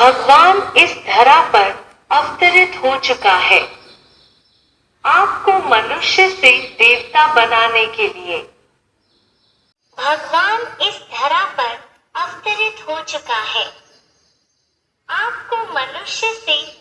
भगवान इस धरा पर अवतरित हो चुका है। आपको मनुष्य से देवता बनाने के लिए। भगवान इस धरा पर अवतरित हो चुका है। आपको मनुष्य से